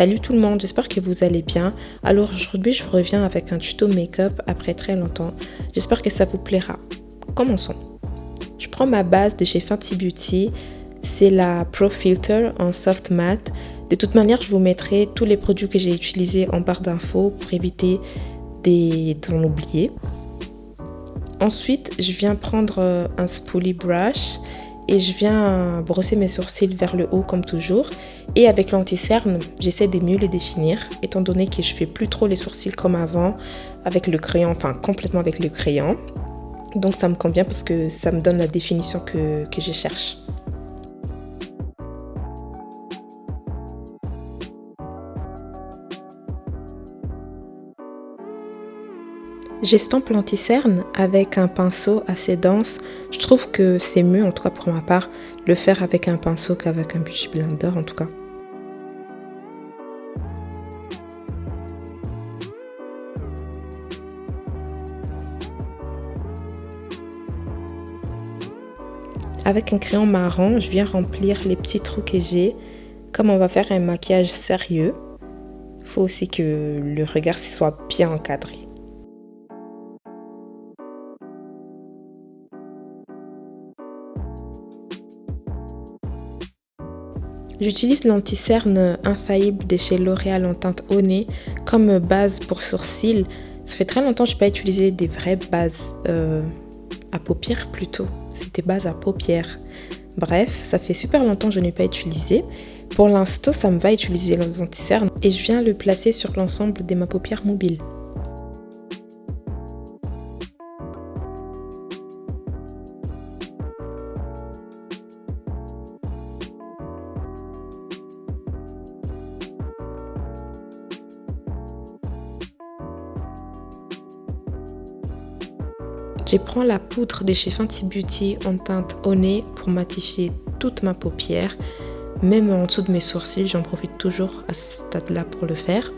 Salut tout le monde, j'espère que vous allez bien. Alors aujourd'hui je reviens avec un tuto make-up après très longtemps. J'espère que ça vous plaira. Commençons. Je prends ma base de chez Fenty Beauty. C'est la Pro Filter en soft matte. De toute manière, je vous mettrai tous les produits que j'ai utilisés en barre d'infos pour éviter d'en oublier. Ensuite, je viens prendre euh, un spoolie brush et je viens brosser mes sourcils vers le haut comme toujours. Et avec l'anti-cerne, j'essaie de mieux les définir, étant donné que je fais plus trop les sourcils comme avant avec le crayon, enfin complètement avec le crayon. Donc ça me convient parce que ça me donne la définition que, que je cherche. J'estompe l'anticerne avec un pinceau assez dense. Je trouve que c'est mieux, en tout cas pour ma part, le faire avec un pinceau qu'avec un beauty blender en tout cas. Avec un crayon marron, je viens remplir les petits trous que j'ai. Comme on va faire un maquillage sérieux, il faut aussi que le regard soit bien encadré. J'utilise l'anti-cerne infaillible de chez L'Oréal en teinte au nez comme base pour sourcils. Ça fait très longtemps que je n'ai pas utilisé des vraies bases euh, à paupières plutôt. C'était base à paupières. Bref, ça fait super longtemps que je n'ai pas utilisé. Pour l'instant, ça me va utiliser l'anti-cerne et je viens le placer sur l'ensemble de ma paupière mobile. Je prends la poudre de chez Fenty Beauty en teinte au nez pour matifier toute ma paupière. Même en dessous de mes sourcils, j'en profite toujours à ce stade-là pour le faire.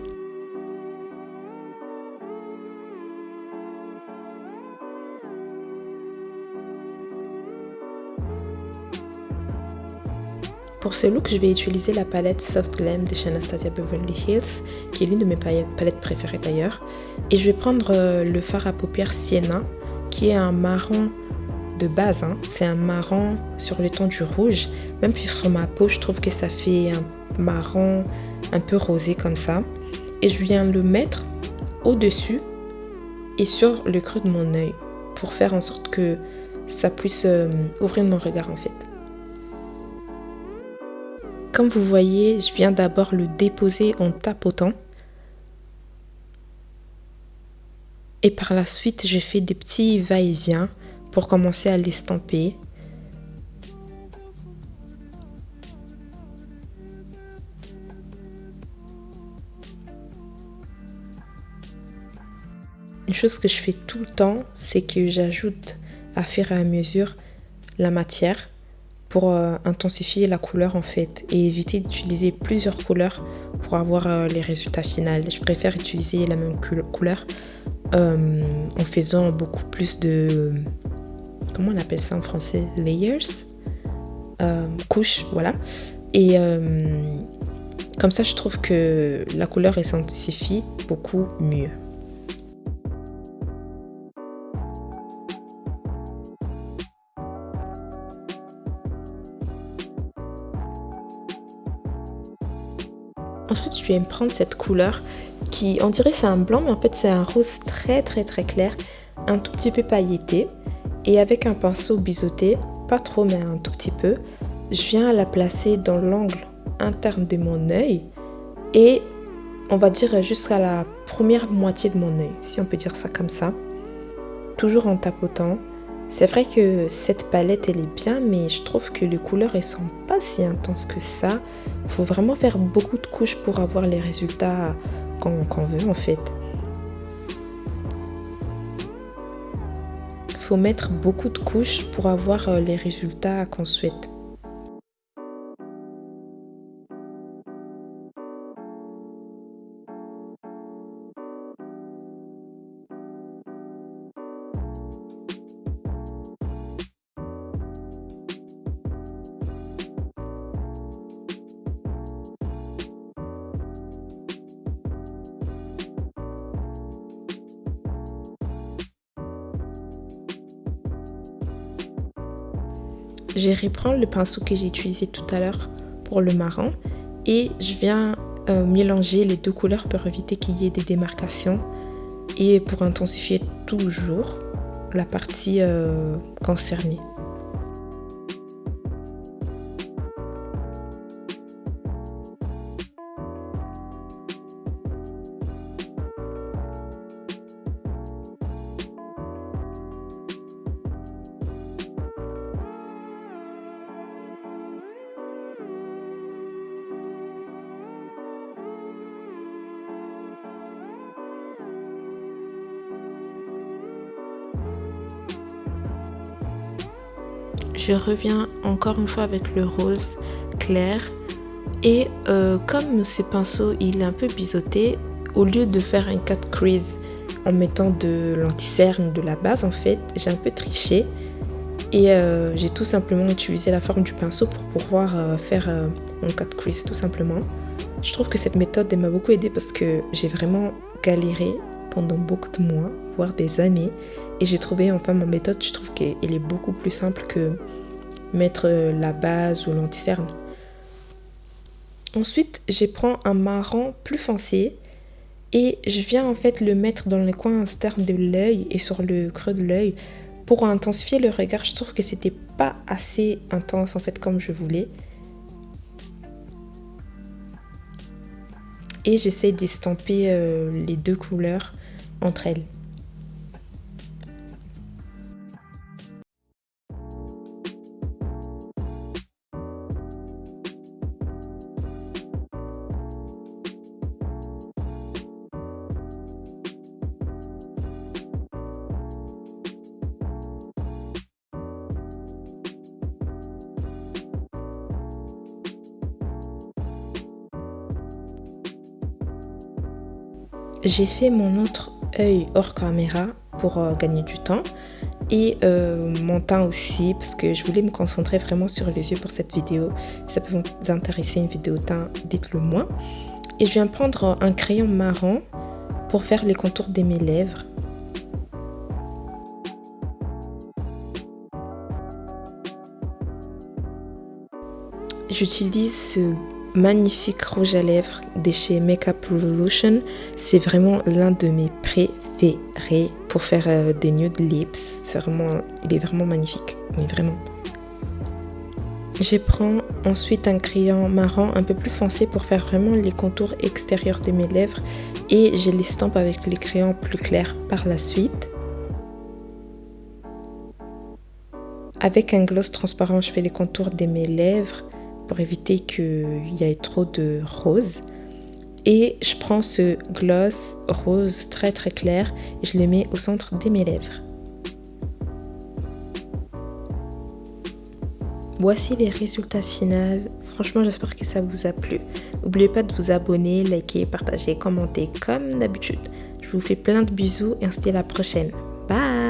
Pour ce look, je vais utiliser la palette Soft Glam de chez Anastasia Beverly Hills, qui est l'une de mes palettes préférées d'ailleurs. Et je vais prendre euh, le fard à paupières Sienna qui est un marron de base. Hein. C'est un marron sur le ton du rouge. Même sur ma peau, je trouve que ça fait un marron un peu rosé comme ça. Et je viens le mettre au-dessus et sur le creux de mon œil pour faire en sorte que ça puisse euh, ouvrir mon regard en fait. Comme vous voyez, je viens d'abord le déposer en tapotant Et par la suite, je fais des petits va-et-vient pour commencer à l'estamper. Une chose que je fais tout le temps, c'est que j'ajoute à fur et à mesure la matière pour euh, intensifier la couleur en fait et éviter d'utiliser plusieurs couleurs pour avoir euh, les résultats finaux. Je préfère utiliser la même couleur euh, en faisant beaucoup plus de... Comment on appelle ça en français Layers euh, Couches, voilà. Et euh, comme ça, je trouve que la couleur s'intensifie beaucoup mieux. Ensuite, je vais me prendre cette couleur qui, on dirait c'est un blanc, mais en fait c'est un rose très très très clair, un tout petit peu pailleté. Et avec un pinceau biseauté, pas trop mais un tout petit peu, je viens la placer dans l'angle interne de mon œil et on va dire jusqu'à la première moitié de mon œil, si on peut dire ça comme ça. Toujours en tapotant. C'est vrai que cette palette elle est bien mais je trouve que les couleurs elles sont pas si intenses que ça. Il faut vraiment faire beaucoup de couches pour avoir les résultats qu'on veut en fait. Il faut mettre beaucoup de couches pour avoir euh, les résultats qu'on souhaite. Je reprends le pinceau que j'ai utilisé tout à l'heure pour le marron et je viens euh, mélanger les deux couleurs pour éviter qu'il y ait des démarcations et pour intensifier toujours la partie euh, concernée. Je reviens encore une fois avec le rose clair. Et euh, comme ce pinceau il est un peu biseauté au lieu de faire un cut crease en mettant de l'anti-cerne de la base en fait j'ai un peu triché. Et euh, j'ai tout simplement utilisé la forme du pinceau pour pouvoir euh, faire mon cut crease tout simplement. Je trouve que cette méthode m'a beaucoup aidé parce que j'ai vraiment galéré pendant beaucoup de mois voire des années et j'ai trouvé enfin ma méthode, je trouve qu'elle est beaucoup plus simple que mettre la base ou l'anticerne. Ensuite, je prends un marron plus foncé et je viens en fait le mettre dans le coin externe de l'œil et sur le creux de l'œil pour intensifier le regard. Je trouve que c'était pas assez intense en fait comme je voulais. Et j'essaie d'estamper euh, les deux couleurs entre elles. J'ai fait mon autre œil hors caméra pour euh, gagner du temps et euh, mon teint aussi parce que je voulais me concentrer vraiment sur les yeux pour cette vidéo. Ça peut vous intéresser une vidéo teint, dites-le moi. Et je viens prendre un crayon marron pour faire les contours de mes lèvres. J'utilise ce magnifique rouge à lèvres de chez Makeup Revolution. C'est vraiment l'un de mes préférés pour faire euh, des nude lips. C'est vraiment, il est vraiment magnifique, mais vraiment. Je prends ensuite un crayon marron un peu plus foncé pour faire vraiment les contours extérieurs de mes lèvres et je l'estampe avec les crayons plus clairs par la suite. Avec un gloss transparent, je fais les contours de mes lèvres pour éviter qu'il y ait trop de rose. Et je prends ce gloss rose très très clair et je le mets au centre de mes lèvres. Voici les résultats finaux. Franchement, j'espère que ça vous a plu. N'oubliez pas de vous abonner, liker, partager, commenter comme d'habitude. Je vous fais plein de bisous et on se dit à la prochaine. Bye